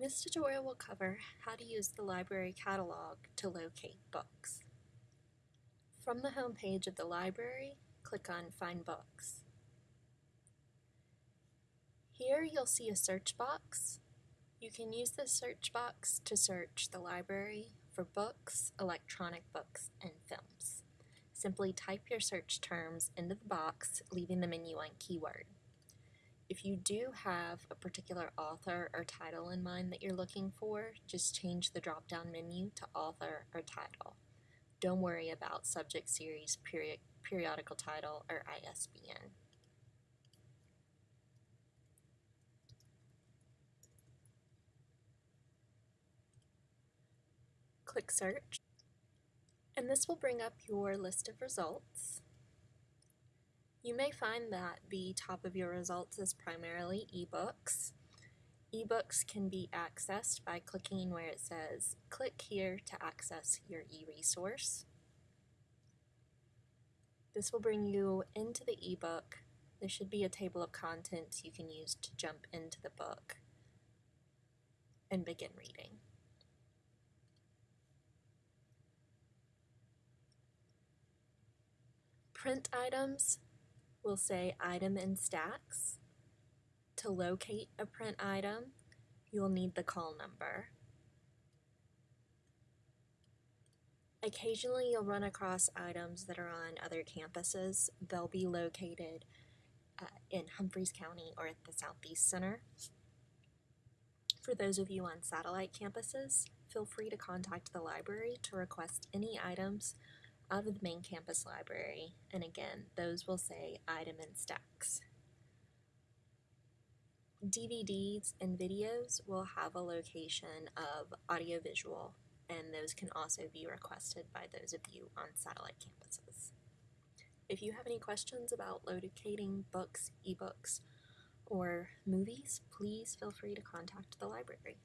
This tutorial will cover how to use the library catalog to locate books. From the home page of the library, click on Find Books. Here you'll see a search box. You can use this search box to search the library for books, electronic books, and films. Simply type your search terms into the box, leaving the menu on keyword. If you do have a particular author or title in mind that you're looking for, just change the drop down menu to author or title. Don't worry about subject series, period, periodical title, or ISBN. Click Search, and this will bring up your list of results. You may find that the top of your results is primarily ebooks. Ebooks can be accessed by clicking where it says click here to access your e-resource. This will bring you into the ebook. There should be a table of contents you can use to jump into the book and begin reading. Print items will say item in stacks. To locate a print item, you'll need the call number. Occasionally you'll run across items that are on other campuses. They'll be located uh, in Humphreys County or at the Southeast Center. For those of you on satellite campuses, feel free to contact the library to request any items of the main campus library, and again, those will say item in stacks. DVDs and videos will have a location of audiovisual, and those can also be requested by those of you on satellite campuses. If you have any questions about locating books, ebooks, or movies, please feel free to contact the library.